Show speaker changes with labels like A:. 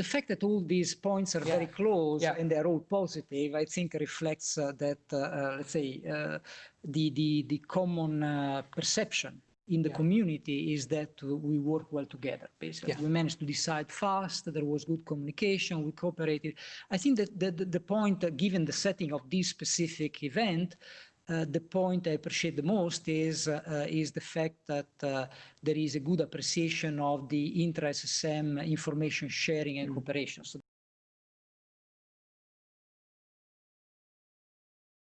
A: the fact that all these points are very close
B: Yeah.
A: and they're all positive, I think reflects uh, that, uh, uh, let's say, uh, the, the, the common uh, perception in the
B: Yeah.
A: community is that we work well together, basically.
B: Yeah.
A: We managed to decide fast, there was good communication, we cooperated. I think that the, the, point, uh, given the setting of this specific event, the point I appreciate the most is uh, uh, is the fact that uh, there is a good appreciation of the intra-SSM information sharing and cooperation. So